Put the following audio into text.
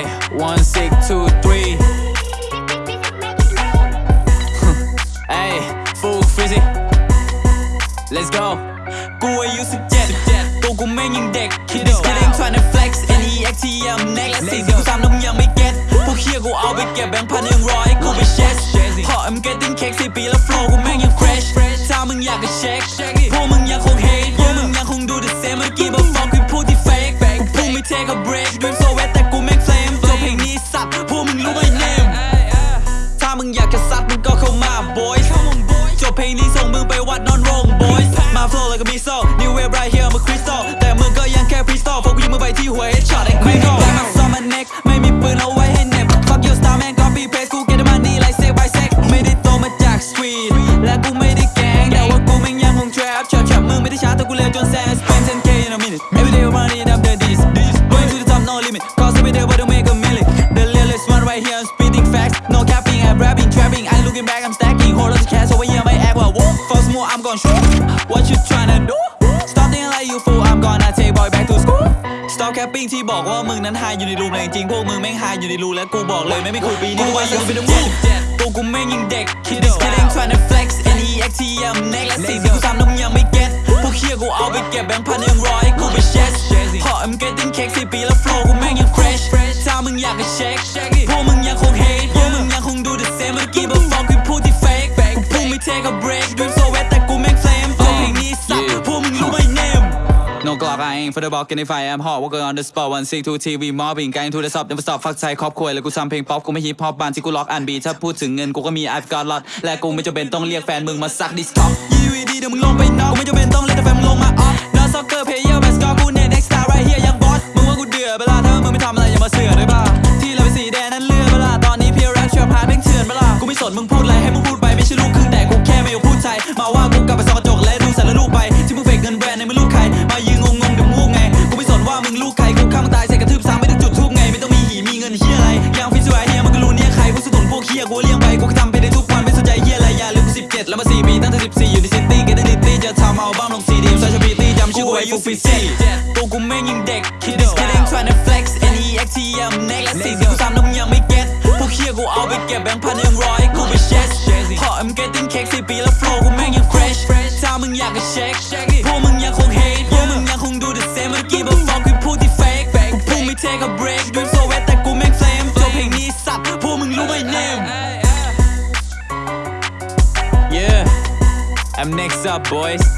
Hey one six two three Hey full frizzy Let's go กูอายุสิบเจ็ดตัวกูแม่งยังเด็ก Kid is kidding tryna flex N E X T I'm next และสิ่งที่กูทำน้ำยังไม่ get พวกเฮียกูเอาไปเก็บแบงค์พันหนึ่งร้อยกูไปเช็คพอ I'm getting cake สี่ปีแล้ว flow กูแม่งยัง fresh ถ้ามึงอยากจะเช็คพวกมึงยังคง hate พวกมึงยังคงดู the same เมื่อกี้บอกฟังคือพูดที่ fake กูพุ่งไม่ take a break มึงอยากจะซัดมึงก็เข้ามา boys จบเพลงนี้ส่งมึงไปวัดนอนโรง boys มา flow เลยก็มีโซ่ new wave right here มา crystal แต่มึงก็ยังแค่ pistol พวกกูยิงมึงไปที่หัว headshot ไอ้ critical แต่มันซ่อมมัน neck ไม่มีปืนเอาไว้ให้เน็บ fuck your star man copy paste กู get the money like say by sec ไม่ได้โตมาจาก street และกูไม่ได้แกงแต่ว่ากูแม่งยังคง trap trap trap มึงไม่ได้ช้าแต่กูเร็วจนแซง spend 10k in a minute every day running up the this this going to the top no limit cause every day but to make a million the realest one right here I'm speeding facts no cap rapping trapping I'm looking back I'm stacking whole lot of cash over here my act well whoa first more I'm gonna show what you tryna do stop thinking like you fool I'm gonna take boy back to school stop capping ที่บอกว่ามึงนั้นหายอยู่ในรูมแต่จริงๆพวกมึงแม่งหายอยู่ในรูและกูบอกเลยไม่ไม่คุยปีนี้กูว่ายังเป็นมูตัวกูแม่งยังเด็ก Kid is kidding tryna flex N E X T I'm next และสิ่งที่กูทำน้ำยังไม่ get พวกเฮียกูเอาไปเก็บแบงค์พันยังร้อยกูไปเช็ค gang for the bulk, and if I am hot, working on the spot. One six two TV mobbing, going to the top, never stop. Fuck ใจครอบครัวแล้วกูทำเพลงป๊อปกูไม่ฮิปฮอปบานที่กูล็อกอันบีถ้าพูดถึงเงินกูก็มี I've got lot และกูไม่จำเป็นต้องเรียกแฟนมึงมาซักดิสท็อกยีวีดีเดี๋ยวมึงลงไปนอกกูไม่จำเป็นต้องเรียกแต่แฟนมึงลงมา ยกูเลี้ยงไปกูก็ทำไปได้ทุกวันไม่สนใจเฮียอะไรอย่าลืมกูสิบเจ็ดแล้วมาสี่ปีตั้งแต่สิบสี่อยู่ในซิตี้เกตติตี้จะทำเอาบ้างลงซีดีใส่ชบีตี้จำชื่อกูไว้ฟูฟิซี่ตัวกูแม่งยังเด็ก Kid is kidding tryna flex N E X T I'm next และสิ่งที่กูทำน้ำยังไม่ get พวกเฮียกูเอาไปเก็บแบงค์พันยังร้อยกูไปเช็คพอ I'm getting cake สี่ปีแล้ว flow กูแม่งยัง fresh ถ้ามึงอยากจะเช็คพวกมึงยังคง hate พวกมึงยังคงดู the same เมื่อกี้บอกฟังคือพูดที่ fake กูพุ่งไม่ take a break I'm next up boys